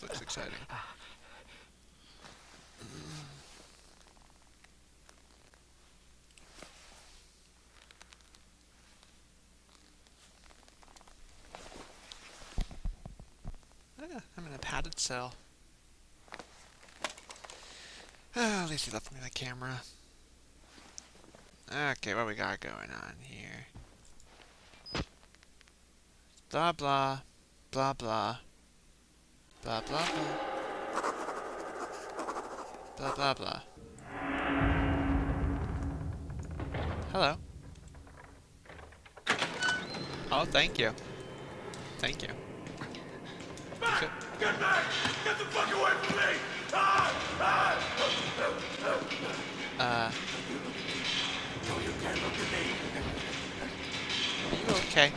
Looks exciting. Ah, I'm in a padded cell. Ah, at least he left me the camera. Okay, what we got going on here? Blah blah. Blah blah. Blah blah blah. Blah blah blah. Hello. Oh, thank you. Thank you. Back! Get back! Get the fuck away from me! Ah! Ah! Uh, No, you can't look at me. are you okay?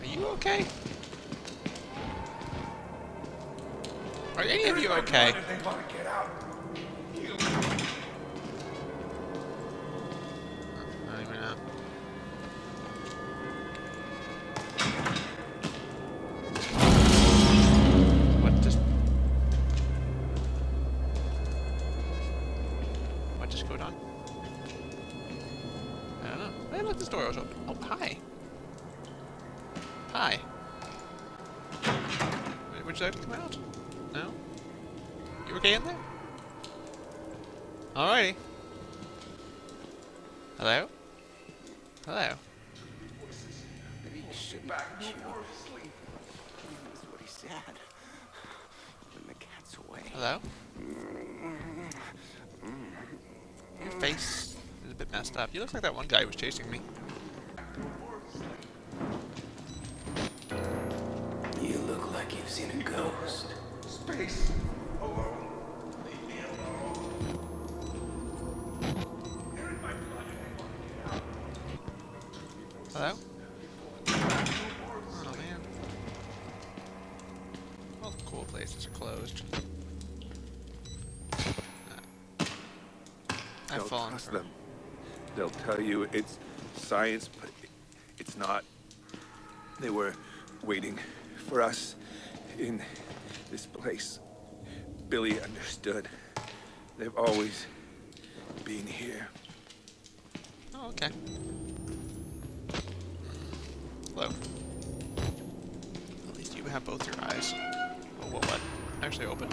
Are you okay? Are any of you okay? Open. Oh, hi. Hi. Wait, Would you like to come out? No? You okay in there? Alrighty. Hello? Hello? Hello? Your face is a bit messed up. You look like that one guy who was chasing me. You look like you've seen a ghost. Space. Alone. Leave me alone. They're in my blood and they want to get out. Hello? Oh man. All the cool places are closed. Uh, I've Don't fallen trust for them. They'll tell you it's science, but it's not. They were waiting for us in this place. Billy understood. They've always been here. Oh, okay. Hello. At least you have both your eyes. Oh, what? what? Actually open.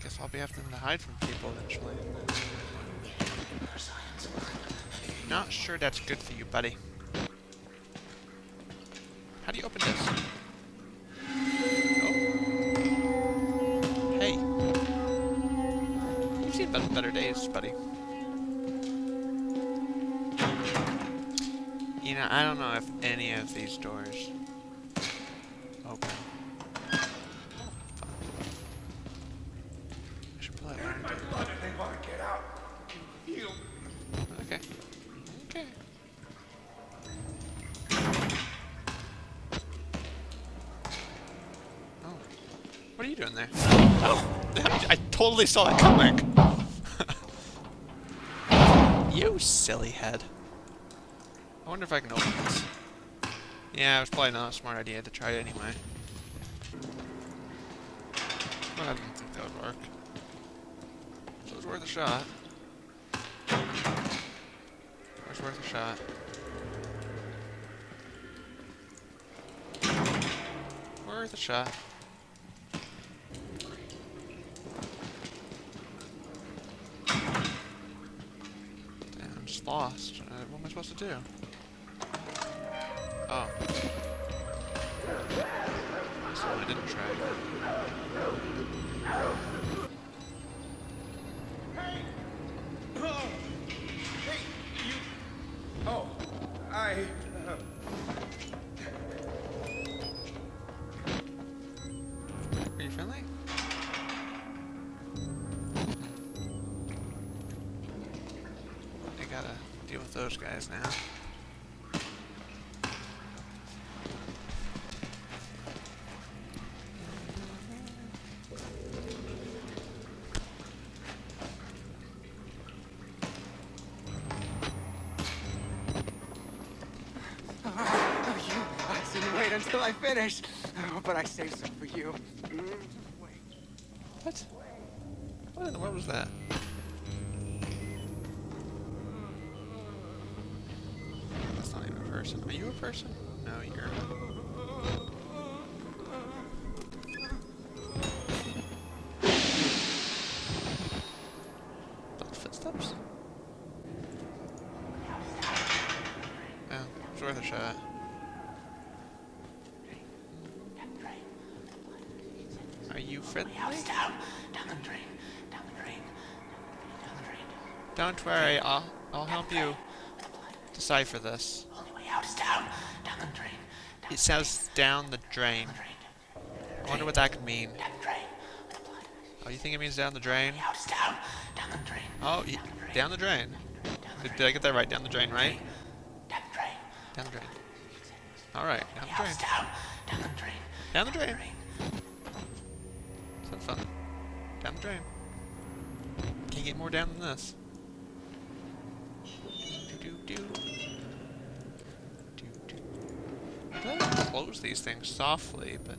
Guess I'll be having to hide from people eventually. Not sure that's good for you, buddy. You've better, days, buddy. You know, I don't know if any of these doors open. Okay. Okay. Oh. What are you doing there? I totally saw that coming! Silly head. I wonder if I can open this. Yeah, it was probably not a smart idea to try it anyway. I didn't think that would work. So it was worth a shot. It was worth a shot. Worth a shot. Damn, I'm just lost. Uh, what am I supposed to do? Oh. So I didn't try. Oh, hey, you. Oh, I. Are you friendly? I gotta deal with those guys now. You I said wait until I finish. Oh, but I saved some for you. What? What in the world was that? That's not even a person. Are you a person? No, you're. Those footsteps? Oh, yeah, it's worth a shot. Are you friendly? down, down the drain, down the drain, down the drain. Don't worry, I'll I'll help you decipher this. Out is down, down the drain, down It says down the drain. the drain, I wonder what that could mean. down the drain. Oh, you think it means down the drain? Out is down, down the drain, Oh, down the drain. Did, did I get that right? Down the drain, right? down the drain. Down the drain. All right, down the drain. down, down the drain. Down the drain. Sounds fun. Down the drain. Can't get more down than this. Do do. Do do. I feel like I close these things softly, but.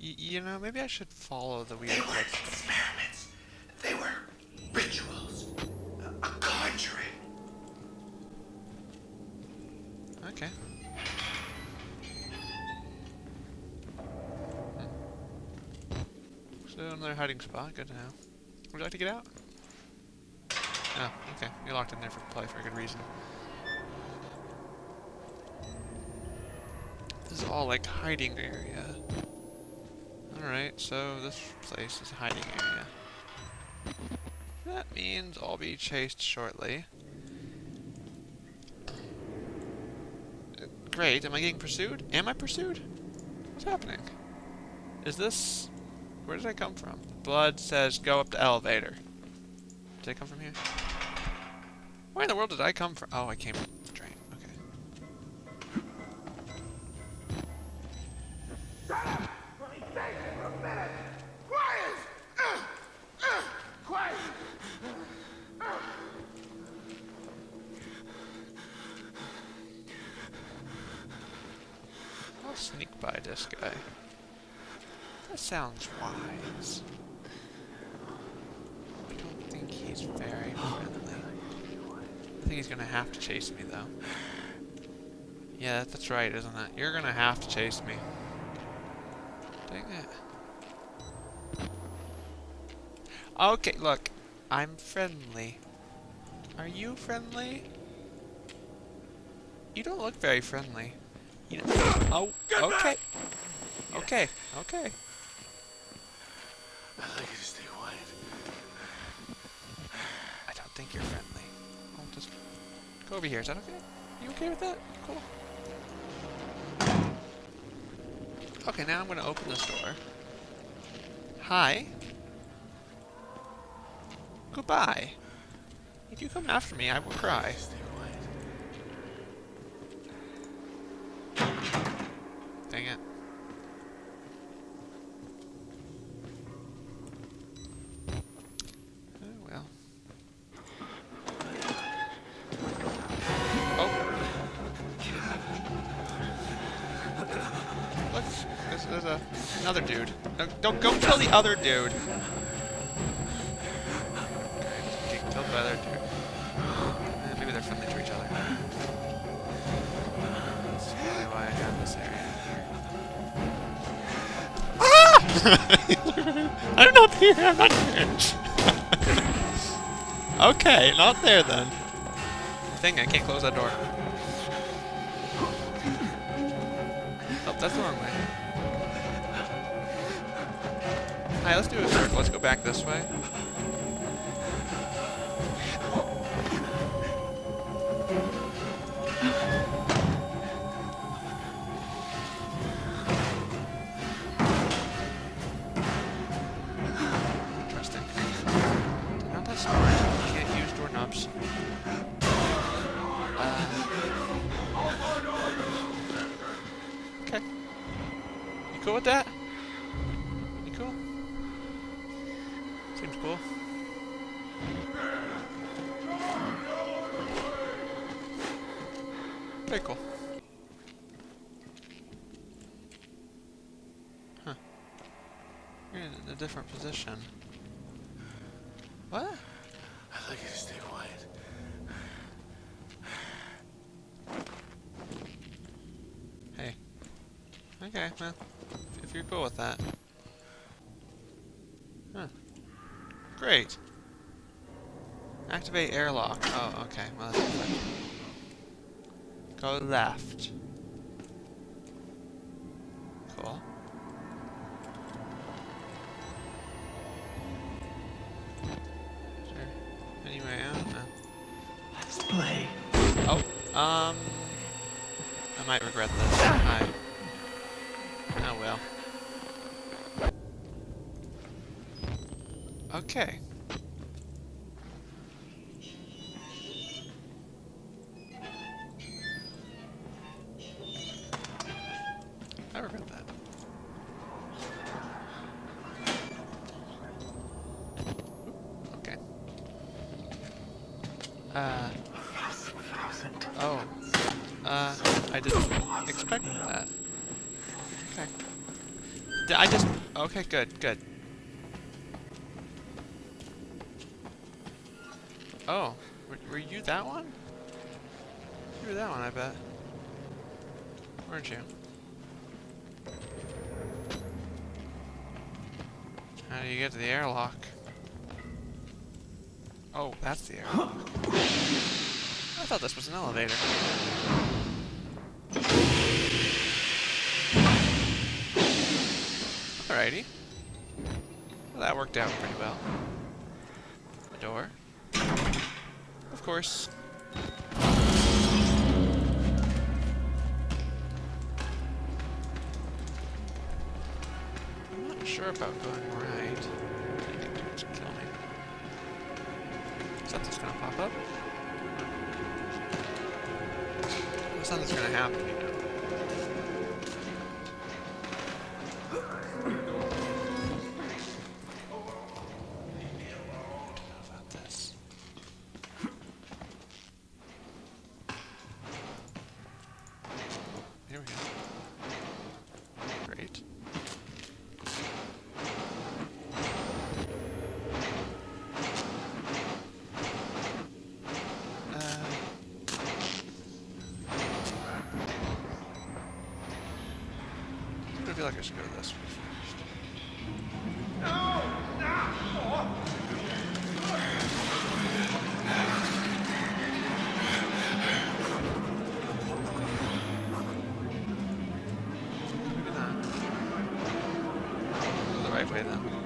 Y you know, maybe I should follow the weird footsteps. Experiments. They were rituals. A, a conjuring. Okay. Hmm. So another hiding spot. Good to know. Would you like to get out? Oh, okay. You're locked in there for play for a good reason. This is all like hiding area. Alright, so this place is hiding area. That means I'll be chased shortly. Great. Am I getting pursued? Am I pursued? What's happening? Is this... Where did I come from? Blood says go up the elevator. Did I come from here? Where in the world did I come from? Oh, I came from this guy. That sounds wise. I don't think he's very friendly. I think he's gonna have to chase me though. Yeah, that's right, isn't it? You're gonna have to chase me. Dang it. Okay, look. I'm friendly. Are you friendly? You don't look very friendly. You know, oh, okay. Okay, okay. I'd like you to stay quiet. I don't think you're friendly. I'll just go over here. Is that okay? You okay with that? Cool. Okay, now I'm going to open this door. Hi. Goodbye. If you come after me, I will cry. Stay quiet. Dang it. Oh, well. Oh. Look, there's, there's a, another dude. No, don't go kill the other dude. Getting killed by the other dude. Maybe they're friendly to each other. That's probably why I have this area. Ah! I'm not here. I'm not here. okay, not there then. Thing, I can't close that door. Oh, that's the wrong way. Alright, let's do a circle. Let's go back this way. Seems cool. Okay, cool. Huh. You're in a different position. What? I'd like you to stay quiet. Hey. Okay, well, if you're cool with that. Huh. Great. Activate airlock. Oh, okay. Well. Go left. Cool. Is there any way out? No. Let's play. Oh, um, I might regret this. Okay. I regret that. Okay. Uh. Oh. Uh, I didn't expect that. Okay. Did I just... Okay, good, good. That one? You were that one, I bet. Weren't you? How do you get to the airlock? Oh, that's the airlock. I thought this was an elevator. Alrighty. Well, that worked out pretty well. A door. Course. I'm not sure about going right. It's kill me. Something's gonna pop up. Something's gonna happen, you know. Feel like I should go this way first. Maybe not. Go the right way then.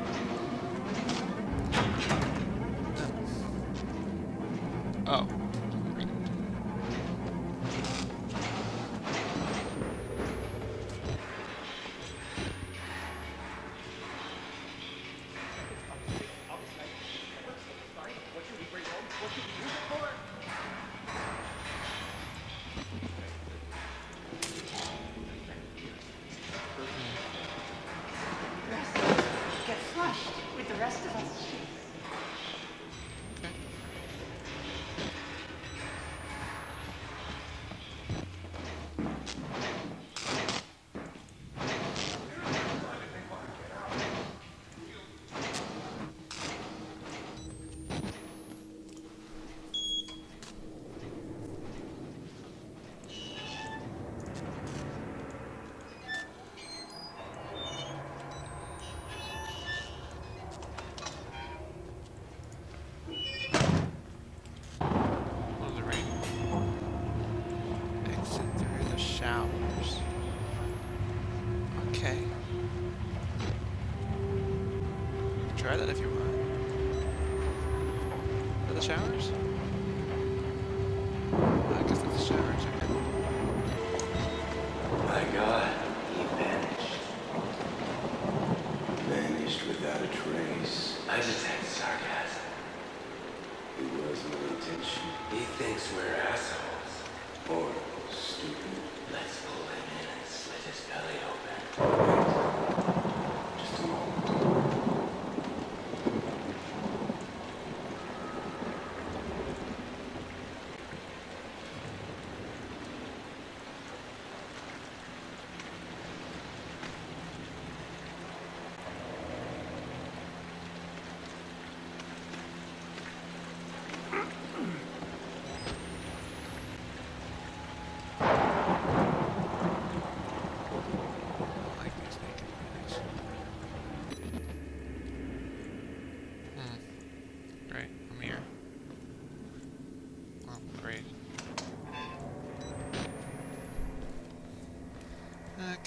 That if you want. Are the showers? I guess that's the showers, okay. My God, he vanished. Vanished without a trace. I just had sarcasm. It was no intention. He thinks we're assholes. Or stupid. Let's pull him in and slit his belly open. Just a moment. right? I'm here. Oh, great.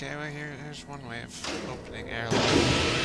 Okay, well here, here's one way of opening airlock.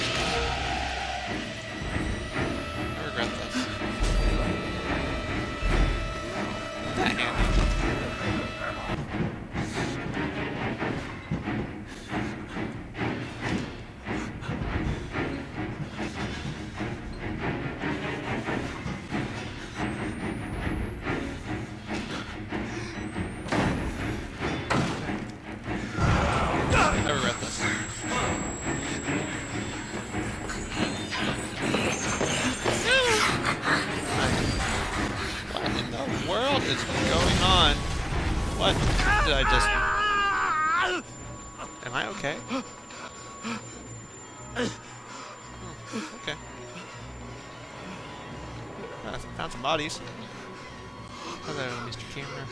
world is going on? What did I just... Am I okay? Oh, okay. Ah, I found some bodies. Hello, Mr. Camera.